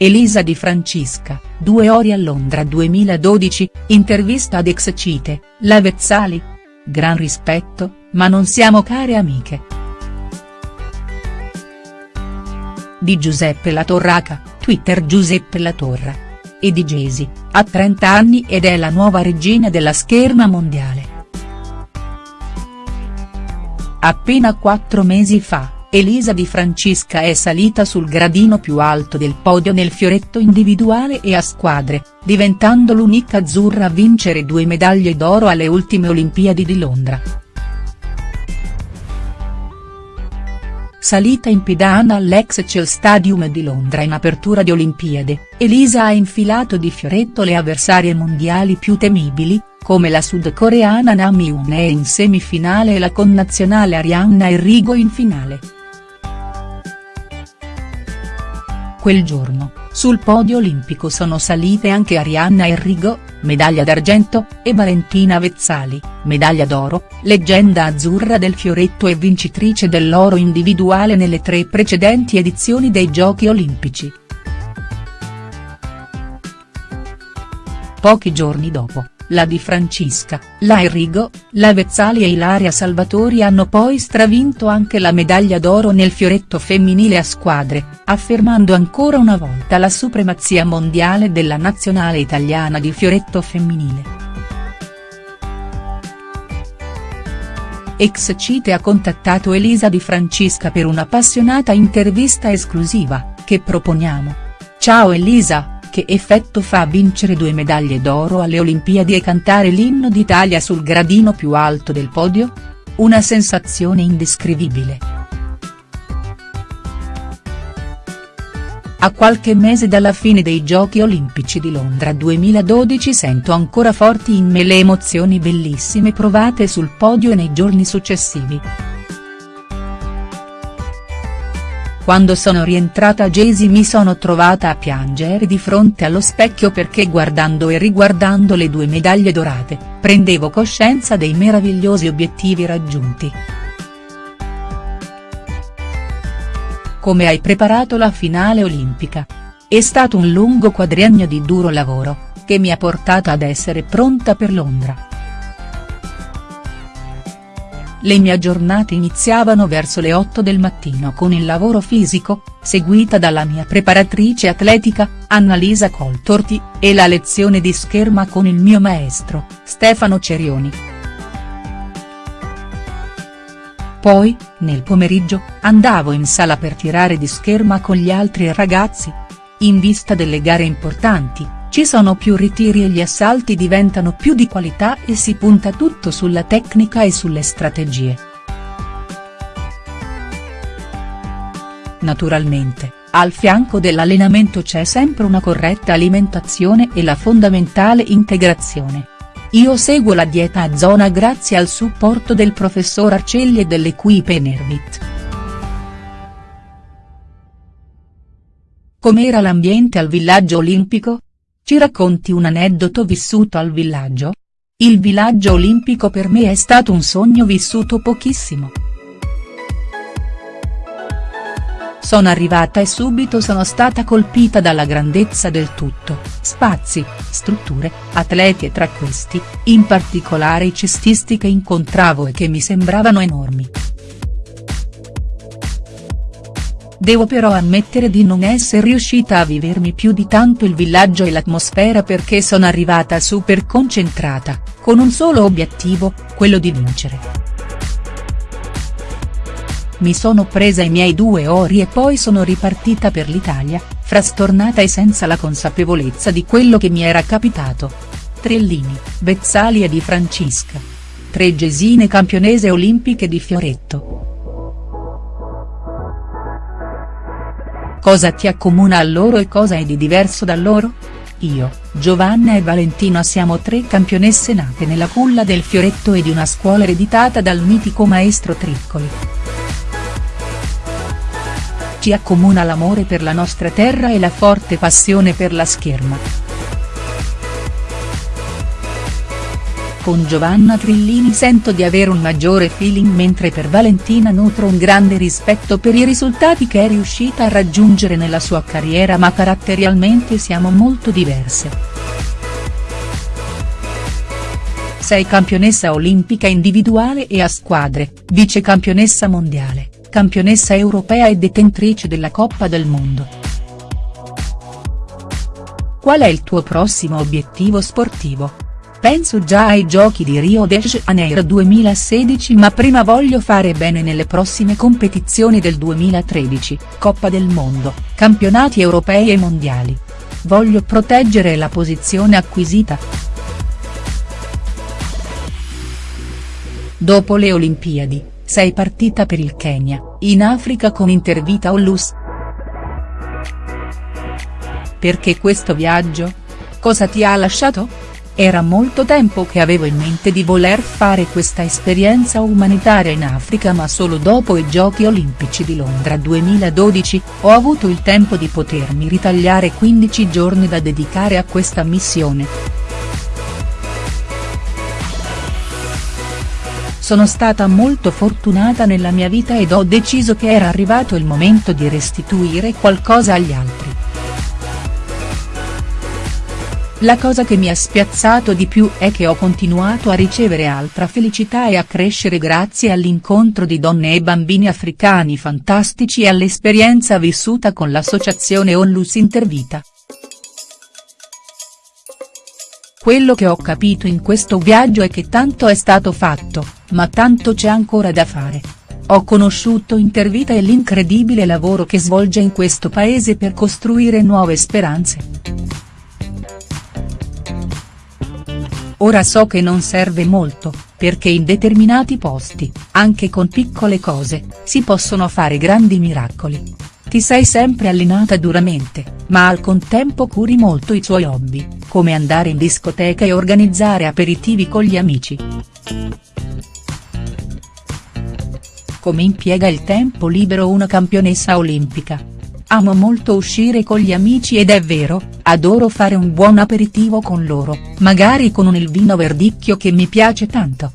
Elisa Di Francisca, due ori a Londra 2012, intervista ad Excite, la Vezzali? Gran rispetto, ma non siamo care amiche. Di Giuseppe Latorraca, Twitter Giuseppe Latorra. E di Gesi, ha 30 anni ed è la nuova regina della scherma mondiale. Appena quattro mesi fa, Elisa Di Francisca è salita sul gradino più alto del podio nel fioretto individuale e a squadre, diventando l'unica azzurra a vincere due medaglie d'oro alle ultime Olimpiadi di Londra. Salita in pedana all'Excel Stadium di Londra in apertura di Olimpiade, Elisa ha infilato di fioretto le avversarie mondiali più temibili, come la sudcoreana Nam Hyun in semifinale e la connazionale Arianna Enrico in finale. Quel giorno, sul podio olimpico sono salite anche Arianna Enrico, medaglia d'argento, e Valentina Vezzali, medaglia d'oro, leggenda azzurra del fioretto e vincitrice dell'oro individuale nelle tre precedenti edizioni dei Giochi olimpici. Pochi giorni dopo, la Di Francisca, la Enrico, la Vezzali e Ilaria Salvatori hanno poi stravinto anche la medaglia d'oro nel fioretto femminile a squadre, affermando ancora una volta la supremazia mondiale della nazionale italiana di fioretto femminile. Ex Cite ha contattato Elisa Di Francisca per un'appassionata intervista esclusiva, che proponiamo. Ciao Elisa, che effetto fa vincere due medaglie d'oro alle Olimpiadi e cantare l'inno d'Italia sul gradino più alto del podio? Una sensazione indescrivibile. A qualche mese dalla fine dei Giochi Olimpici di Londra 2012 sento ancora forti in me le emozioni bellissime provate sul podio e nei giorni successivi. Quando sono rientrata a Jesi mi sono trovata a piangere di fronte allo specchio perché guardando e riguardando le due medaglie dorate, prendevo coscienza dei meravigliosi obiettivi raggiunti. Come hai preparato la finale olimpica? È stato un lungo quadriennio di duro lavoro, che mi ha portata ad essere pronta per Londra. Le mie giornate iniziavano verso le 8 del mattino con il lavoro fisico, seguita dalla mia preparatrice atletica, Annalisa Coltorti, e la lezione di scherma con il mio maestro, Stefano Cerioni. Poi, nel pomeriggio, andavo in sala per tirare di scherma con gli altri ragazzi. In vista delle gare importanti, ci sono più ritiri e gli assalti diventano più di qualità e si punta tutto sulla tecnica e sulle strategie. Naturalmente, al fianco dell'allenamento c'è sempre una corretta alimentazione e la fondamentale integrazione. Io seguo la dieta a zona grazie al supporto del professor Arcelli e dell'equipe Enervit. Com'era l'ambiente al villaggio olimpico? Ci racconti un aneddoto vissuto al villaggio? Il villaggio olimpico per me è stato un sogno vissuto pochissimo. Sono arrivata e subito sono stata colpita dalla grandezza del tutto, spazi, strutture, atleti e tra questi, in particolare i cestisti che incontravo e che mi sembravano enormi. Devo però ammettere di non essere riuscita a vivermi più di tanto il villaggio e l'atmosfera perché sono arrivata super concentrata, con un solo obiettivo, quello di vincere. Mi sono presa i miei due ori e poi sono ripartita per l'Italia, frastornata e senza la consapevolezza di quello che mi era capitato. Trellini, Bezzali e Di Francisca. Tre gesine campionese olimpiche di Fioretto. Cosa ti accomuna a loro e cosa è di diverso da loro? Io, Giovanna e Valentina siamo tre campionesse nate nella culla del fioretto e di una scuola ereditata dal mitico maestro Triccoli. Ci accomuna l'amore per la nostra terra e la forte passione per la scherma. Con Giovanna Trillini sento di avere un maggiore feeling mentre per Valentina nutro un grande rispetto per i risultati che è riuscita a raggiungere nella sua carriera ma caratterialmente siamo molto diverse. Sei campionessa olimpica individuale e a squadre, vice campionessa mondiale, campionessa europea e detentrice della Coppa del Mondo. Qual è il tuo prossimo obiettivo sportivo?. Penso già ai giochi di Rio de Janeiro 2016 ma prima voglio fare bene nelle prossime competizioni del 2013, Coppa del Mondo, campionati europei e mondiali. Voglio proteggere la posizione acquisita. Dopo le Olimpiadi, sei partita per il Kenya, in Africa con Intervita Ollus. Perché questo viaggio? Cosa ti ha lasciato?. Era molto tempo che avevo in mente di voler fare questa esperienza umanitaria in Africa ma solo dopo i Giochi Olimpici di Londra 2012, ho avuto il tempo di potermi ritagliare 15 giorni da dedicare a questa missione. Sono stata molto fortunata nella mia vita ed ho deciso che era arrivato il momento di restituire qualcosa agli altri. La cosa che mi ha spiazzato di più è che ho continuato a ricevere altra felicità e a crescere grazie all'incontro di donne e bambini africani fantastici e all'esperienza vissuta con l'associazione Onlus Intervita. Quello che ho capito in questo viaggio è che tanto è stato fatto, ma tanto c'è ancora da fare. Ho conosciuto Intervita e l'incredibile lavoro che svolge in questo paese per costruire nuove speranze. Ora so che non serve molto, perché in determinati posti, anche con piccole cose, si possono fare grandi miracoli. Ti sei sempre allenata duramente, ma al contempo curi molto i tuoi hobby, come andare in discoteca e organizzare aperitivi con gli amici. Come impiega il tempo libero una campionessa olimpica, Amo molto uscire con gli amici ed è vero, adoro fare un buon aperitivo con loro, magari con un vino verdicchio che mi piace tanto.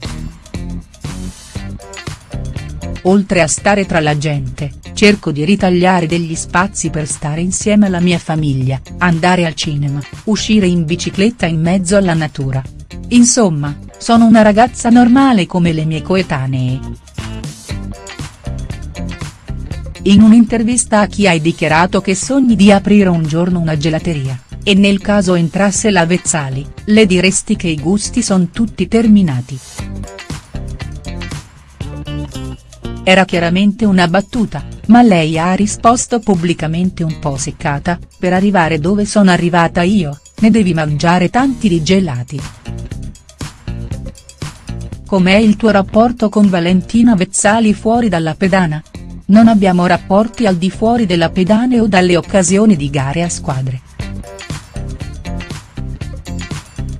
Oltre a stare tra la gente, cerco di ritagliare degli spazi per stare insieme alla mia famiglia, andare al cinema, uscire in bicicletta in mezzo alla natura. Insomma, sono una ragazza normale come le mie coetanee. In un'intervista a chi hai dichiarato che sogni di aprire un giorno una gelateria, e nel caso entrasse la Vezzali, le diresti che i gusti son tutti terminati. Era chiaramente una battuta, ma lei ha risposto pubblicamente un po' seccata, per arrivare dove sono arrivata io, ne devi mangiare tanti di gelati. Com'è il tuo rapporto con Valentina Vezzali fuori dalla pedana?. Non abbiamo rapporti al di fuori della pedane o dalle occasioni di gare a squadre.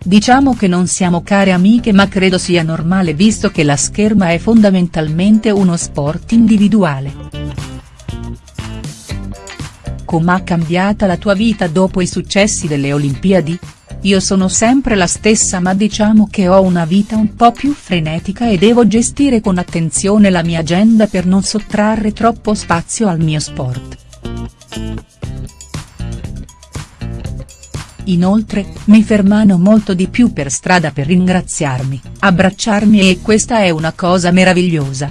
Diciamo che non siamo care amiche ma credo sia normale visto che la scherma è fondamentalmente uno sport individuale. Com'ha cambiata la tua vita dopo i successi delle Olimpiadi?. Io sono sempre la stessa ma diciamo che ho una vita un po' più frenetica e devo gestire con attenzione la mia agenda per non sottrarre troppo spazio al mio sport. Inoltre, mi fermano molto di più per strada per ringraziarmi, abbracciarmi e questa è una cosa meravigliosa.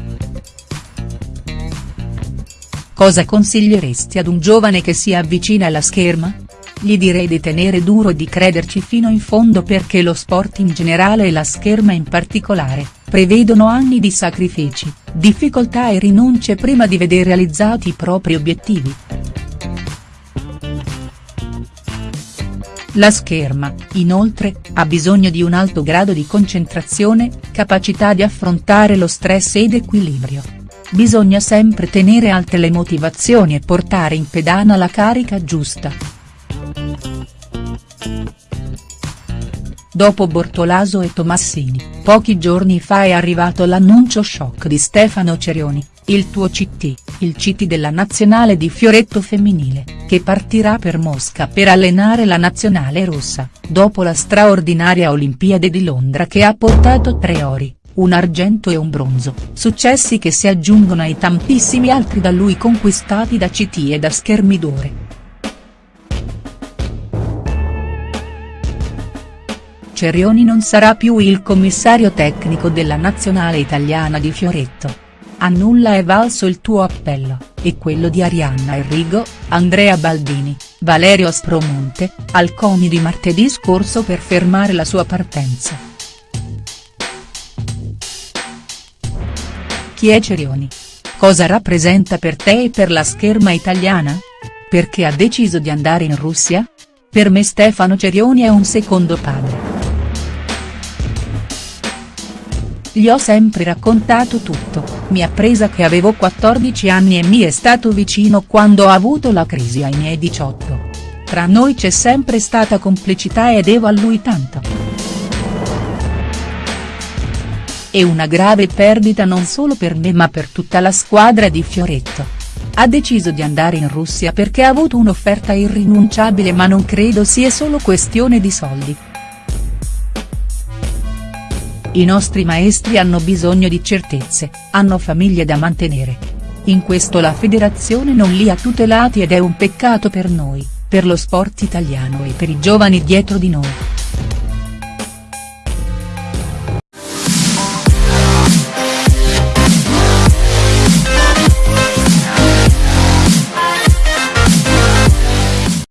Cosa consiglieresti ad un giovane che si avvicina alla scherma?. Gli direi di tenere duro e di crederci fino in fondo perché lo sport in generale e la scherma in particolare, prevedono anni di sacrifici, difficoltà e rinunce prima di veder realizzati i propri obiettivi. La scherma, inoltre, ha bisogno di un alto grado di concentrazione, capacità di affrontare lo stress ed equilibrio. Bisogna sempre tenere alte le motivazioni e portare in pedana la carica giusta. Dopo Bortolaso e Tomassini, pochi giorni fa è arrivato l'annuncio shock di Stefano Cerioni, il tuo CT, il CT della nazionale di fioretto femminile, che partirà per Mosca per allenare la nazionale rossa, dopo la straordinaria Olimpiade di Londra che ha portato tre ori, un argento e un bronzo, successi che si aggiungono ai tantissimi altri da lui conquistati da CT e da Schermidore. Cerioni non sarà più il commissario tecnico della nazionale italiana di Fioretto. A nulla è valso il tuo appello, e quello di Arianna Enrigo, Andrea Baldini, Valerio Aspromonte, al CONI di martedì scorso per fermare la sua partenza. Chi è Cerioni? Cosa rappresenta per te e per la scherma italiana? Perché ha deciso di andare in Russia? Per me Stefano Cerioni è un secondo padre. Gli ho sempre raccontato tutto, mi ha presa che avevo 14 anni e mi è stato vicino quando ho avuto la crisi ai miei 18. Tra noi c'è sempre stata complicità e devo a lui tanto. È una grave perdita non solo per me ma per tutta la squadra di Fioretto. Ha deciso di andare in Russia perché ha avuto un'offerta irrinunciabile ma non credo sia solo questione di soldi. I nostri maestri hanno bisogno di certezze, hanno famiglie da mantenere. In questo la federazione non li ha tutelati ed è un peccato per noi, per lo sport italiano e per i giovani dietro di noi.